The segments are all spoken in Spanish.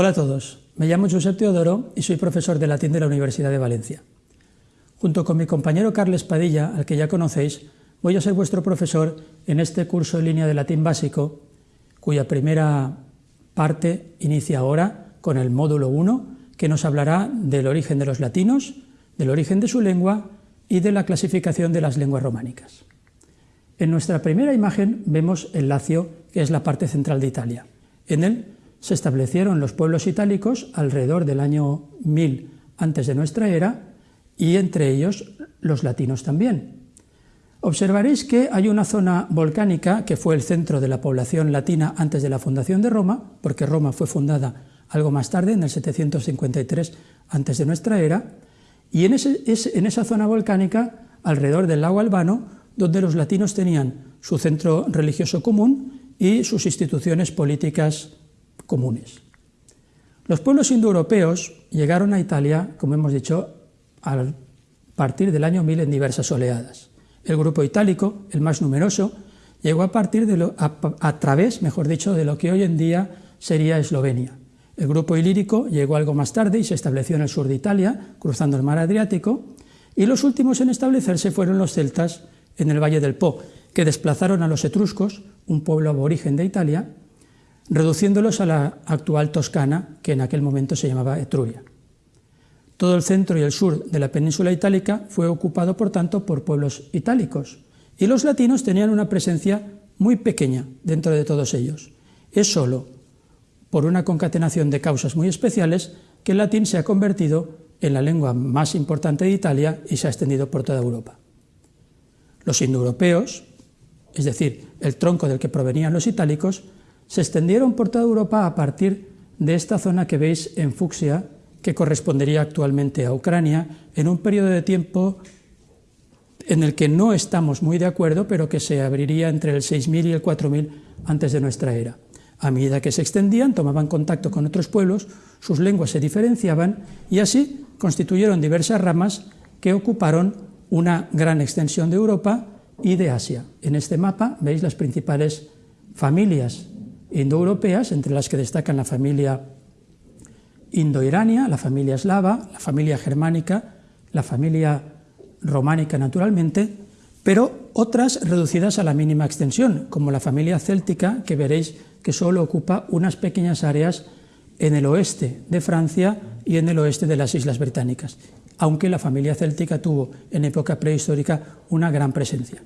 Hola a todos, me llamo Josep Teodoro y soy profesor de latín de la Universidad de Valencia. Junto con mi compañero Carles Padilla, al que ya conocéis, voy a ser vuestro profesor en este curso en línea de latín básico, cuya primera parte inicia ahora con el módulo 1, que nos hablará del origen de los latinos, del origen de su lengua y de la clasificación de las lenguas románicas. En nuestra primera imagen vemos el Lacio, que es la parte central de Italia. En él se establecieron los pueblos itálicos alrededor del año 1000 antes de nuestra era y entre ellos los latinos también. Observaréis que hay una zona volcánica que fue el centro de la población latina antes de la fundación de Roma, porque Roma fue fundada algo más tarde, en el 753 antes de nuestra era, y en, en esa zona volcánica, alrededor del lago Albano, donde los latinos tenían su centro religioso común y sus instituciones políticas comunes. Los pueblos indoeuropeos llegaron a Italia, como hemos dicho, a partir del año 1000 en diversas oleadas. El grupo itálico, el más numeroso, llegó a partir de lo, a, través, mejor dicho, de lo que hoy en día sería Eslovenia. El grupo ilírico llegó algo más tarde y se estableció en el sur de Italia, cruzando el mar Adriático, y los últimos en establecerse fueron los celtas en el Valle del Po, que desplazaron a los etruscos, un pueblo aborigen de Italia, reduciéndolos a la actual Toscana, que en aquel momento se llamaba Etruria. Todo el centro y el sur de la península itálica fue ocupado, por tanto, por pueblos itálicos, y los latinos tenían una presencia muy pequeña dentro de todos ellos. Es solo por una concatenación de causas muy especiales que el latín se ha convertido en la lengua más importante de Italia y se ha extendido por toda Europa. Los indoeuropeos, es decir, el tronco del que provenían los itálicos, se extendieron por toda Europa a partir de esta zona que veis en fucsia, que correspondería actualmente a Ucrania, en un periodo de tiempo en el que no estamos muy de acuerdo, pero que se abriría entre el 6000 y el 4000 antes de nuestra era. A medida que se extendían, tomaban contacto con otros pueblos, sus lenguas se diferenciaban y así constituyeron diversas ramas que ocuparon una gran extensión de Europa y de Asia. En este mapa veis las principales familias indoeuropeas, entre las que destacan la familia indoirania, la familia eslava, la familia germánica, la familia románica naturalmente, pero otras reducidas a la mínima extensión, como la familia céltica, que veréis que solo ocupa unas pequeñas áreas en el oeste de Francia y en el oeste de las Islas Británicas, aunque la familia céltica tuvo en época prehistórica una gran presencia.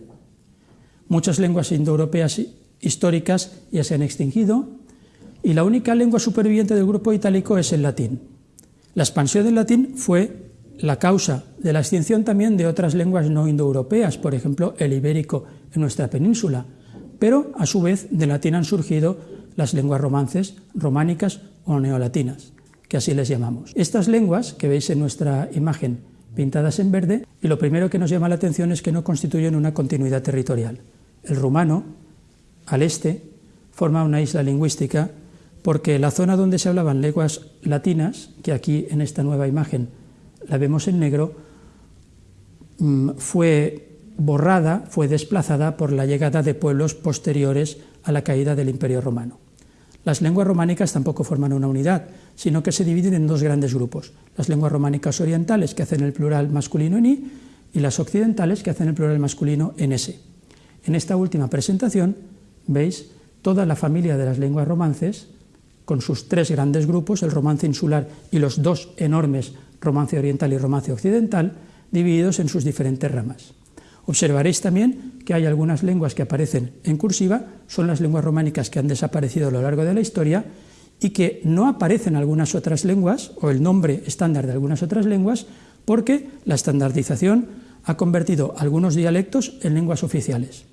Muchas lenguas indoeuropeas históricas ya se han extinguido y la única lengua superviviente del grupo itálico es el latín. La expansión del latín fue la causa de la extinción también de otras lenguas no indoeuropeas, por ejemplo el ibérico en nuestra península, pero a su vez del latín han surgido las lenguas romances, románicas o neolatinas, que así les llamamos. Estas lenguas que veis en nuestra imagen pintadas en verde, y lo primero que nos llama la atención es que no constituyen una continuidad territorial. El rumano al este, forma una isla lingüística porque la zona donde se hablaban lenguas latinas, que aquí en esta nueva imagen la vemos en negro, mm, fue borrada, fue desplazada por la llegada de pueblos posteriores a la caída del Imperio Romano. Las lenguas románicas tampoco forman una unidad, sino que se dividen en dos grandes grupos, las lenguas románicas orientales, que hacen el plural masculino en i, y las occidentales, que hacen el plural masculino en s. En esta última presentación veis toda la familia de las lenguas romances, con sus tres grandes grupos, el romance insular y los dos enormes, romance oriental y romance occidental, divididos en sus diferentes ramas. Observaréis también que hay algunas lenguas que aparecen en cursiva, son las lenguas románicas que han desaparecido a lo largo de la historia y que no aparecen algunas otras lenguas, o el nombre estándar de algunas otras lenguas, porque la estandarización ha convertido algunos dialectos en lenguas oficiales.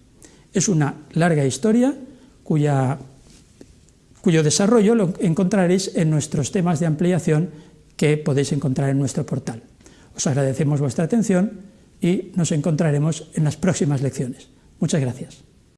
Es una larga historia cuyo desarrollo lo encontraréis en nuestros temas de ampliación que podéis encontrar en nuestro portal. Os agradecemos vuestra atención y nos encontraremos en las próximas lecciones. Muchas gracias.